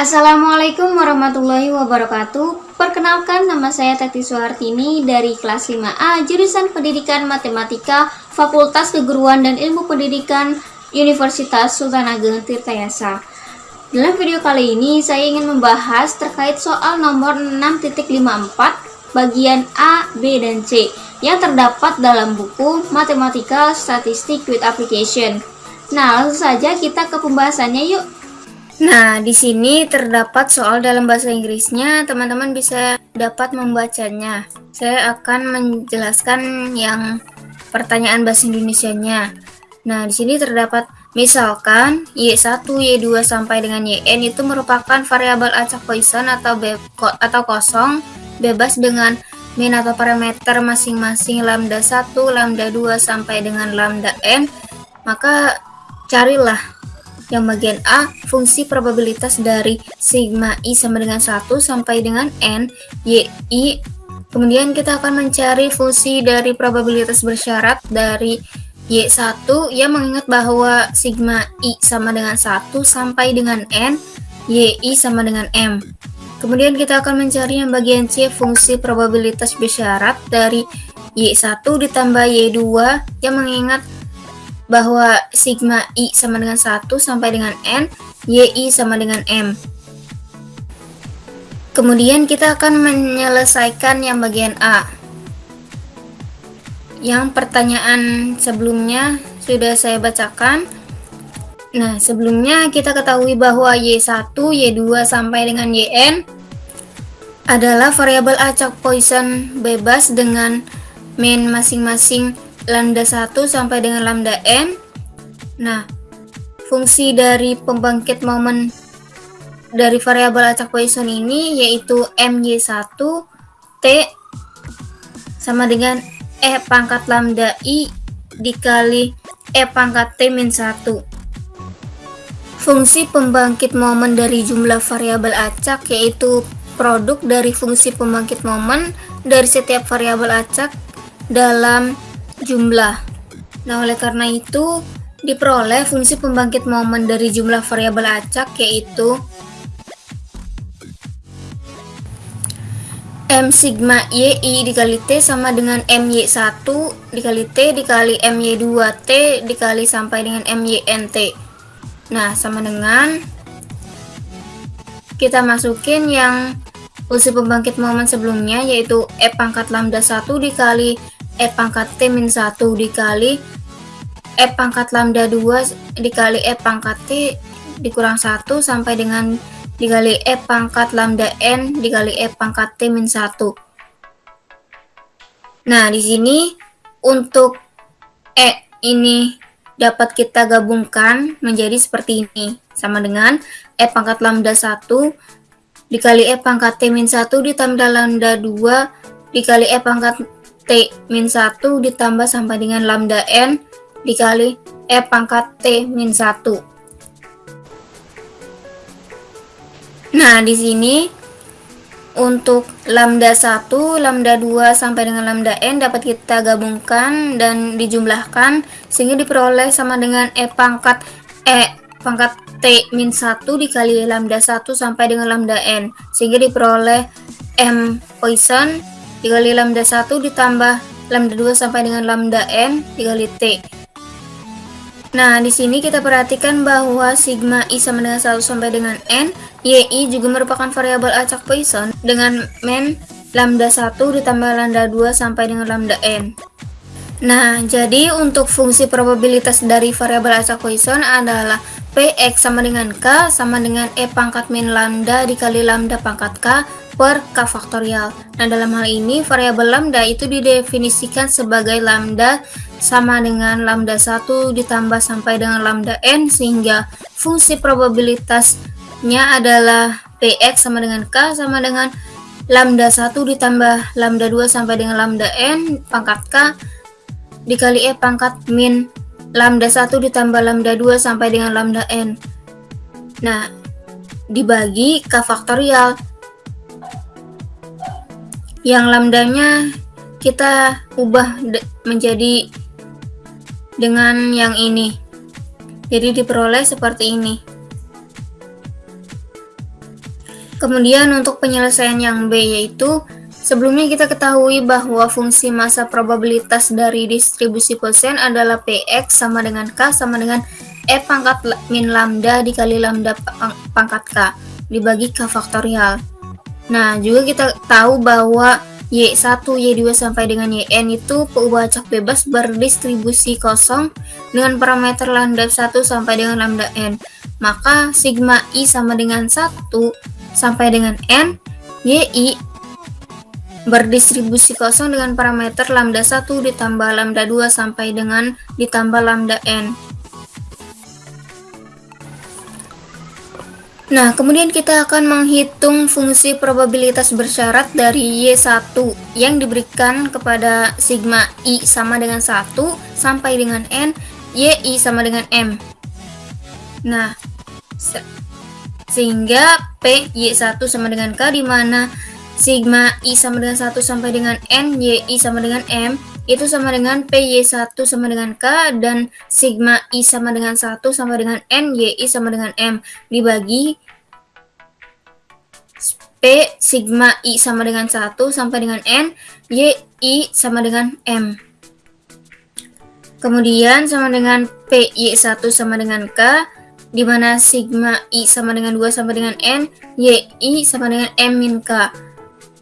Assalamualaikum warahmatullahi wabarakatuh. Perkenalkan nama saya Tati Suhartini dari kelas 5A Jurusan Pendidikan Matematika Fakultas Keguruan dan Ilmu Pendidikan Universitas Sultan Ageng Tirtayasa. Dalam video kali ini saya ingin membahas terkait soal nomor 6.54 bagian A, B, dan C yang terdapat dalam buku Matematika Statistik with Application. Nah langsung saja kita ke pembahasannya yuk Nah, di sini terdapat soal dalam bahasa Inggrisnya, teman-teman bisa dapat membacanya. Saya akan menjelaskan yang pertanyaan bahasa Indonesianya. Nah, di sini terdapat misalkan Y1, Y2 sampai dengan YN itu merupakan variabel acak Poisson atau be atau kosong bebas dengan min atau parameter masing-masing lambda 1, lambda 2 sampai dengan lambda n, maka carilah yang bagian A, fungsi probabilitas dari sigma I sama dengan 1 sampai dengan N, Y, I. Kemudian kita akan mencari fungsi dari probabilitas bersyarat dari Y1 yang mengingat bahwa sigma I sama dengan 1 sampai dengan N, YI sama dengan M. Kemudian kita akan mencari yang bagian C fungsi probabilitas bersyarat dari Y1 ditambah Y2 yang mengingat bahwa sigma I sama dengan 1 sampai dengan N, YI sama dengan M. Kemudian kita akan menyelesaikan yang bagian A. Yang pertanyaan sebelumnya sudah saya bacakan. Nah, sebelumnya kita ketahui bahwa Y1, Y2 sampai dengan YN adalah variabel acak Poisson bebas dengan main masing-masing lambda 1 sampai dengan lambda n. Nah, fungsi dari pembangkit momen dari variabel acak Poisson ini yaitu my1 t sama dengan e pangkat lambda i dikali e pangkat t min 1. Fungsi pembangkit momen dari jumlah variabel acak yaitu produk dari fungsi pembangkit momen dari setiap variabel acak dalam jumlah. Nah, oleh karena itu diperoleh fungsi pembangkit momen dari jumlah variabel acak yaitu M sigma YI dikali T sama dengan MY1 dikali T dikali MY2T dikali sampai dengan MYNT. Nah, sama dengan kita masukin yang fungsi pembangkit momen sebelumnya yaitu E pangkat lambda 1 dikali E pangkat T min 1 dikali E pangkat lambda 2 dikali E pangkat T dikurang 1 sampai dengan dikali E pangkat lambda N dikali E pangkat T min 1. Nah, di sini untuk E ini dapat kita gabungkan menjadi seperti ini. Sama dengan E pangkat lambda 1 dikali E pangkat T min 1 ditambah lambda 2 dikali E pangkat T min 1 ditambah sampai dengan lambda N dikali E pangkat T min 1. Nah, di sini untuk lambda 1, lambda 2 sampai dengan lambda N dapat kita gabungkan dan dijumlahkan sehingga diperoleh sama dengan E pangkat E pangkat T min 1 dikali lambda 1 sampai dengan lambda N sehingga diperoleh M Poisson dikali lambda 1 ditambah lambda 2 sampai dengan lambda n dikali t. Nah, di sini kita perhatikan bahwa sigma i sama dengan 1 sampai dengan n, yi juga merupakan variabel acak Poisson dengan men lambda 1 ditambah lambda 2 sampai dengan lambda n. Nah, jadi untuk fungsi probabilitas dari variabel acak Poisson adalah Px sama dengan K sama dengan E pangkat min lambda dikali lambda pangkat K per K faktorial. Nah, dalam hal ini variabel lambda itu didefinisikan sebagai lambda sama dengan lambda 1 ditambah sampai dengan lambda n sehingga fungsi probabilitasnya adalah Px sama dengan K sama dengan lambda 1 ditambah lambda 2 sampai dengan lambda n pangkat K dikali E pangkat min lambda 1 ditambah lambda 2 sampai dengan lambda n. Nah, dibagi k faktorial. Yang lambdanya kita ubah menjadi dengan yang ini. Jadi diperoleh seperti ini. Kemudian untuk penyelesaian yang B yaitu Sebelumnya kita ketahui bahwa fungsi massa probabilitas dari distribusi koefisien adalah Px sama dengan K sama dengan E pangkat min lambda dikali lambda pangkat K dibagi K faktorial. Nah, juga kita tahu bahwa Y1, Y2 sampai dengan YN itu peubah acak bebas berdistribusi kosong dengan parameter lambda 1 sampai dengan lambda N. Maka sigma I sama dengan 1 sampai dengan N, YI berdistribusi kosong dengan parameter lambda 1 ditambah lambda 2 sampai dengan ditambah lambda n. Nah, kemudian kita akan menghitung fungsi probabilitas bersyarat dari Y1 yang diberikan kepada sigma I sama dengan 1 sampai dengan N, YI sama dengan M. Nah, sehingga P Y1 sama dengan K di mana sigma I sama dengan 1 sampai dengan N, YI sama dengan M, itu sama dengan PY1 sama dengan K, dan sigma I sama dengan 1 sama dengan N, YI sama dengan M, dibagi P sigma I sama dengan 1 sampai dengan N, YI sama dengan M. Kemudian sama dengan PY1 sama dengan K, di mana sigma I sama dengan 2 sama dengan N, YI sama dengan M min K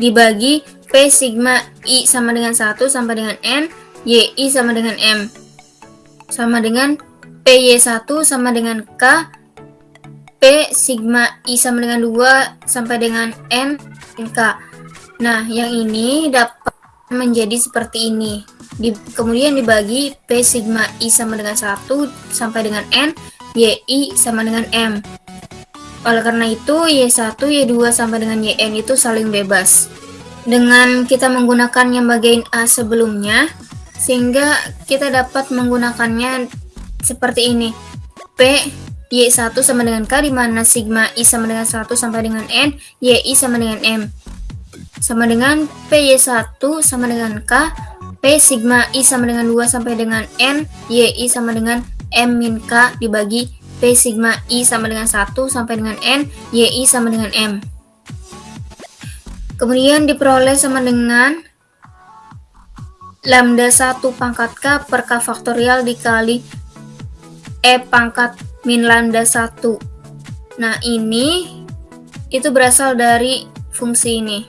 dibagi P sigma I sama dengan 1 sama dengan N, YI sama dengan M. Sama dengan PY1 sama dengan K, P sigma I sama dengan 2 sampai dengan N, K. Nah, yang ini dapat menjadi seperti ini. Di, kemudian dibagi P sigma I sama dengan 1 sampai dengan N, YI sama dengan M. Oleh karena itu, Y1, Y2 sampai dengan YN itu saling bebas. Dengan kita menggunakan yang bagian A sebelumnya, sehingga kita dapat menggunakannya seperti ini. P Y1 sama dengan K, di mana sigma I sama dengan 1 sampai dengan N, YI sama dengan M. Sama dengan PY1 sama dengan K, P sigma I sama dengan 2 sampai dengan N, YI sama dengan M min K dibagi P sigma I sama dengan 1 sampai dengan N, YI sama dengan M. Kemudian diperoleh sama dengan lambda 1 pangkat K per K faktorial dikali E pangkat min lambda 1. Nah ini itu berasal dari fungsi ini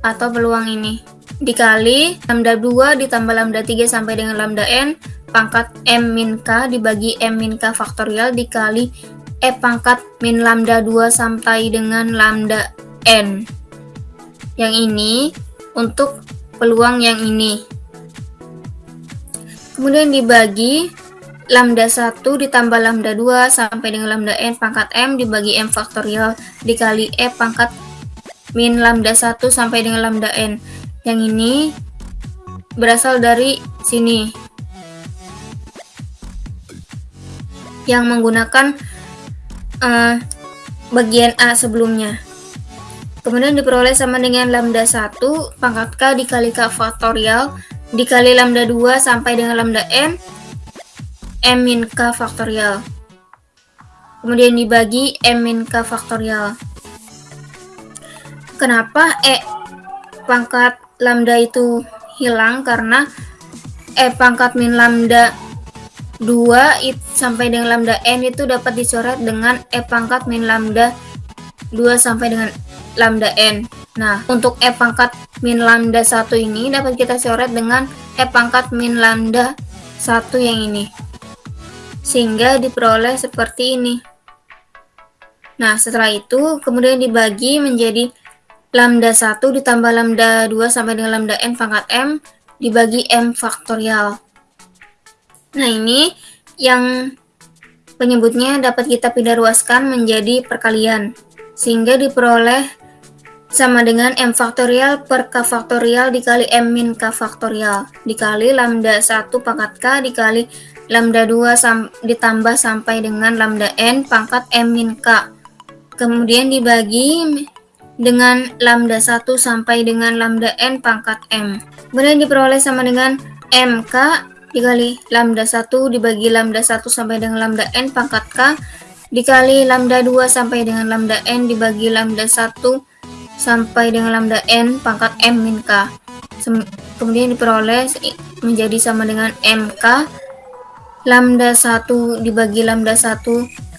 atau peluang ini dikali lambda 2 ditambah lambda 3 sampai dengan lambda n pangkat M min K dibagi M min K faktorial dikali E pangkat min lambda 2 sampai dengan lambda N. Yang ini untuk peluang yang ini. Kemudian dibagi lambda 1 ditambah lambda 2 sampai dengan lambda N pangkat M dibagi M faktorial dikali E pangkat min lambda 1 sampai dengan lambda N. Yang ini berasal dari sini. yang menggunakan uh, bagian A sebelumnya. Kemudian diperoleh sama dengan lambda 1 pangkat K dikali K faktorial dikali lambda 2 sampai dengan lambda N M min K faktorial. Kemudian dibagi M min K faktorial. Kenapa E pangkat lambda itu hilang? Karena E pangkat min lambda 2 it, sampai dengan lambda n itu dapat dicoret dengan e pangkat min lambda 2 sampai dengan lambda n. Nah, untuk e pangkat min lambda 1 ini dapat kita coret dengan e pangkat min lambda 1 yang ini. Sehingga diperoleh seperti ini. Nah, setelah itu kemudian dibagi menjadi lambda 1 ditambah lambda 2 sampai dengan lambda n pangkat m dibagi m faktorial. Nah, ini yang penyebutnya dapat kita pindah ruaskan menjadi perkalian, sehingga diperoleh sama dengan M faktorial per K faktorial dikali M min K faktorial dikali lambda 1 pangkat K dikali lambda 2 sam ditambah sampai dengan lambda N pangkat M min K. Kemudian dibagi dengan lambda 1 sampai dengan lambda N pangkat M. Kemudian diperoleh sama dengan MK dikali lambda 1 dibagi lambda 1 sampai dengan lambda n pangkat k dikali lambda 2 sampai dengan lambda n dibagi lambda 1 sampai dengan lambda n pangkat m min k. Kemudian diperoleh menjadi sama dengan mk lambda 1 dibagi lambda 1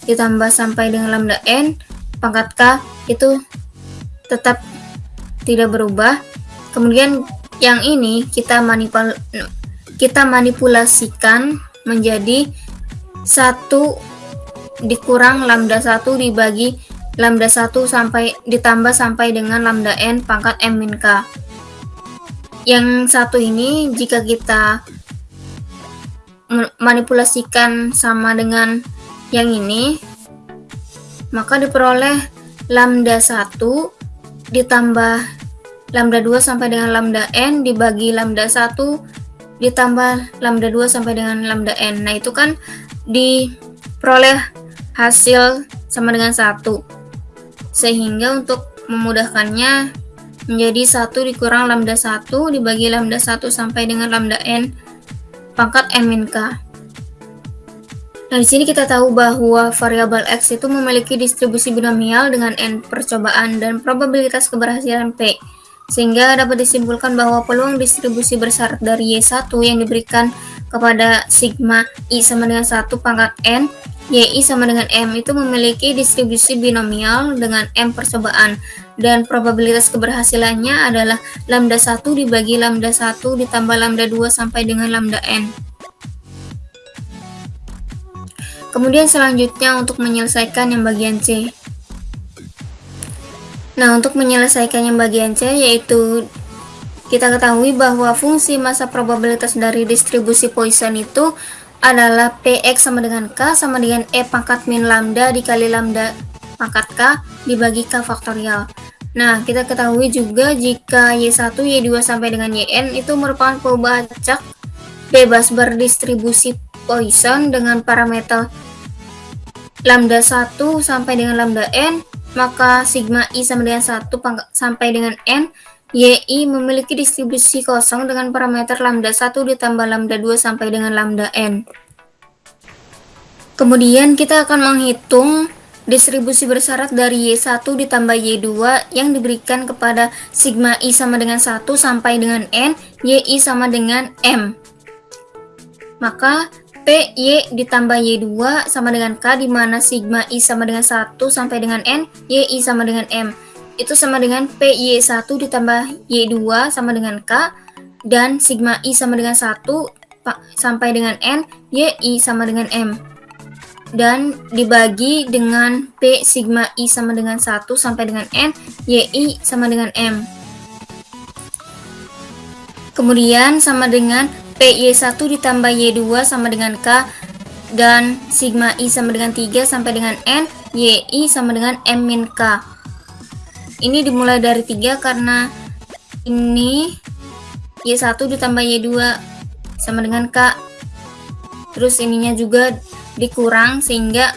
ditambah sampai dengan lambda n pangkat k itu tetap tidak berubah. Kemudian yang ini kita manipul kita manipulasikan menjadi satu dikurang lambda 1 dibagi lambda 1 sampai ditambah sampai dengan lambda n pangkat m min k. Yang satu ini jika kita manipulasikan sama dengan yang ini, maka diperoleh lambda 1 ditambah lambda 2 sampai dengan lambda n dibagi lambda 1 ditambah lambda 2 sampai dengan lambda n. Nah, itu kan diperoleh hasil sama dengan satu sehingga untuk memudahkannya menjadi satu dikurang lambda 1 dibagi lambda 1 sampai dengan lambda n pangkat m min k. Nah, di sini kita tahu bahwa variabel x itu memiliki distribusi binomial dengan n percobaan dan probabilitas keberhasilan p. Sehingga dapat disimpulkan bahwa peluang distribusi bersyarat dari Y1 yang diberikan kepada sigma I sama dengan 1 pangkat N YI sama dengan M itu memiliki distribusi binomial dengan M percobaan dan probabilitas keberhasilannya adalah lambda 1 dibagi lambda 1 ditambah lambda 2 sampai dengan lambda N. Kemudian selanjutnya untuk menyelesaikan yang bagian C. Nah, untuk menyelesaikan yang bagian C yaitu kita ketahui bahwa fungsi masa probabilitas dari distribusi Poisson itu adalah Px sama dengan K sama dengan E pangkat min lambda dikali lambda pangkat K dibagi K faktorial. Nah, kita ketahui juga jika Y1, Y2 sampai dengan Yn itu merupakan pembacak bebas berdistribusi Poisson dengan parameter lambda 1 sampai dengan lambda n, maka sigma i sama dengan 1 sampai dengan n, yi memiliki distribusi kosong dengan parameter lambda 1 ditambah lambda 2 sampai dengan lambda n. Kemudian kita akan menghitung distribusi bersyarat dari Y1 ditambah Y2 yang diberikan kepada sigma I sama dengan 1 sampai dengan N, YI sama dengan M. Maka PY ditambah Y2 sama dengan K di mana sigma I sama dengan 1 sampai dengan N, YI sama dengan M itu sama dengan PY1 ditambah Y2 sama dengan K dan sigma I sama dengan 1 sampai dengan N, YI sama dengan M. Dan dibagi dengan P sigma I sama dengan 1 sampai dengan N, YI sama dengan M. Kemudian sama dengan PY1 ditambah Y2 sama dengan K dan sigma I sama dengan 3 sampai dengan N, YI sama dengan M min K ini dimulai dari 3 karena ini Y1 ditambah Y2 sama dengan K. Terus ininya juga dikurang sehingga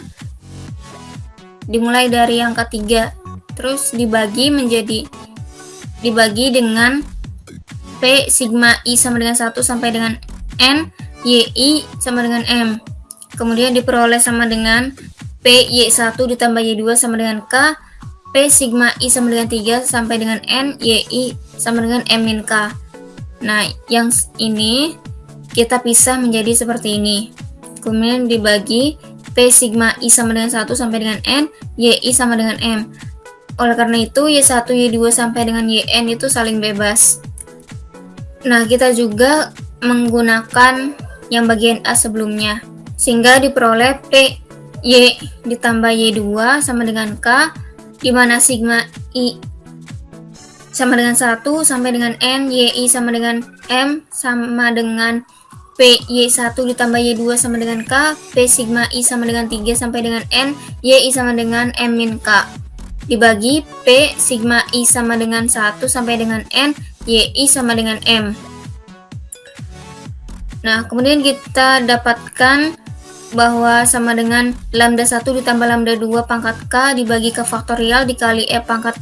dimulai dari angka 3 terus dibagi menjadi dibagi dengan P sigma I sama dengan 1 sampai dengan N YI sama dengan M. Kemudian diperoleh sama dengan P Y1 ditambah Y2 sama dengan K P sigma I sama dengan 3 sampai dengan N YI sama dengan M min K. Nah, yang ini kita pisah menjadi seperti ini. Kemudian dibagi P sigma I sama dengan 1 sampai dengan N, YI sama dengan M. Oleh karena itu, Y1, Y2 sampai dengan YN itu saling bebas. Nah, kita juga menggunakan yang bagian A sebelumnya. Sehingga diperoleh P Y ditambah Y2 sama dengan K di mana sigma i? Sama dengan 1 sampai dengan n, yi sama dengan m sama dengan p. Y1 ditambah y2 sama dengan k, p sigma i sama dengan 3 sampai dengan n, yi sama dengan m min k. Dibagi p sigma i sama dengan 1 sampai dengan n, yi sama dengan m. Nah, kemudian kita dapatkan bahwa sama dengan lambda 1 ditambah lambda 2 pangkat K dibagi ke faktorial dikali E pangkat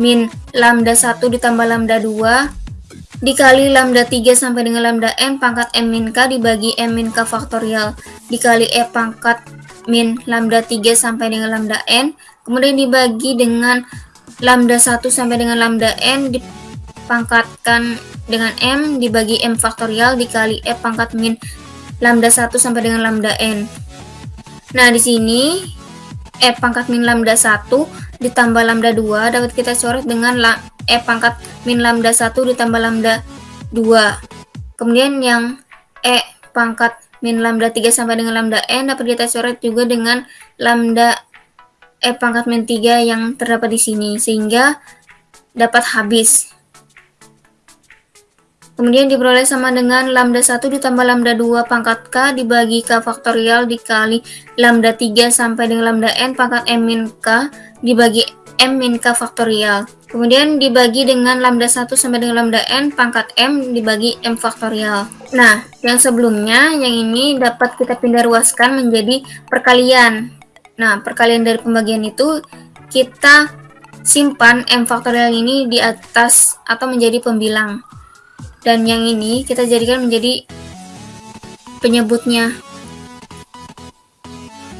min lambda 1 ditambah lambda 2 dikali lambda 3 sampai dengan lambda M pangkat M min K dibagi M min K faktorial dikali E pangkat min lambda 3 sampai dengan lambda n, kemudian dibagi dengan lambda 1 sampai dengan lambda n dipangkatkan dengan m dibagi m faktorial dikali f pangkat min lambda 1 sampai dengan lambda n. Nah, di sini f pangkat min lambda 1 ditambah lambda 2 dapat kita coret dengan f pangkat min lambda 1 ditambah lambda 2. Kemudian yang e pangkat min lambda 3 sampai dengan lambda n dapat kita coret juga dengan lambda e pangkat min 3 yang terdapat di sini sehingga dapat habis. Kemudian diperoleh sama dengan lambda 1 ditambah lambda 2 pangkat k dibagi k faktorial dikali lambda 3 sampai dengan lambda n pangkat m min k dibagi m min k faktorial. Kemudian dibagi dengan lambda 1 sampai dengan lambda n pangkat m dibagi m faktorial. Nah, yang sebelumnya yang ini dapat kita pindah ruaskan menjadi perkalian. Nah, perkalian dari pembagian itu kita simpan m faktorial ini di atas atau menjadi pembilang. Dan yang ini kita jadikan menjadi penyebutnya.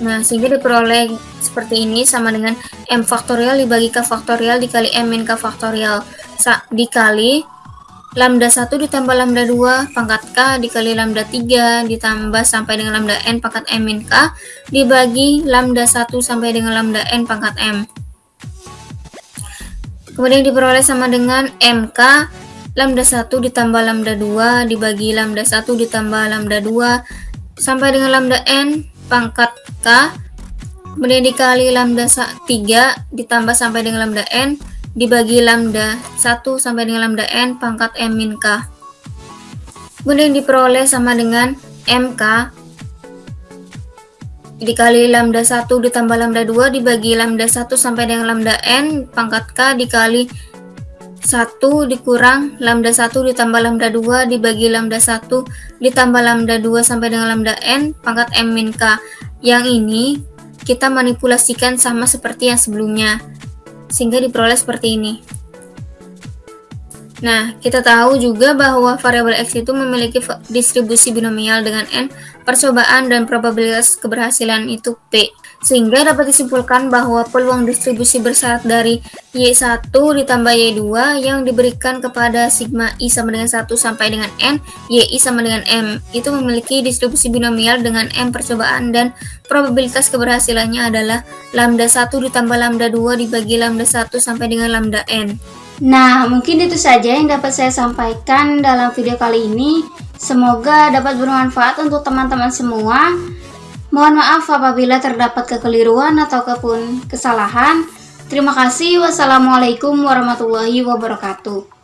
Nah, sehingga diperoleh seperti ini sama dengan m faktorial dibagi k faktorial dikali m min k faktorial dikali lambda 1 ditambah lambda 2 pangkat k dikali lambda 3 ditambah sampai dengan lambda n pangkat m min k dibagi lambda 1 sampai dengan lambda n pangkat m. Kemudian diperoleh sama dengan mk lambda 1 ditambah lambda 2 dibagi lambda 1 ditambah lambda 2 sampai dengan lambda n pangkat K. Kemudian dikali lambda 3 ditambah sampai dengan lambda N dibagi lambda 1 sampai dengan lambda N pangkat M min K. Kemudian diperoleh sama dengan MK dikali lambda 1 ditambah lambda 2 dibagi lambda 1 sampai dengan lambda N pangkat K dikali 1 dikurang lambda 1 ditambah lambda 2 dibagi lambda 1 ditambah lambda 2 sampai dengan lambda n pangkat m min k. Yang ini kita manipulasikan sama seperti yang sebelumnya sehingga diperoleh seperti ini. Nah, kita tahu juga bahwa variabel x itu memiliki distribusi binomial dengan n percobaan dan probabilitas keberhasilan itu p. Sehingga dapat disimpulkan bahwa peluang distribusi bersyarat dari Y1 ditambah Y2 yang diberikan kepada sigma I sama dengan 1 sampai dengan N, YI sama dengan M, itu memiliki distribusi binomial dengan M percobaan dan probabilitas keberhasilannya adalah lambda 1 ditambah lambda 2 dibagi lambda 1 sampai dengan lambda N. Nah, mungkin itu saja yang dapat saya sampaikan dalam video kali ini. Semoga dapat bermanfaat untuk teman-teman semua. Mohon maaf apabila terdapat kekeliruan ataupun kesalahan. Terima kasih. Wassalamualaikum warahmatullahi wabarakatuh.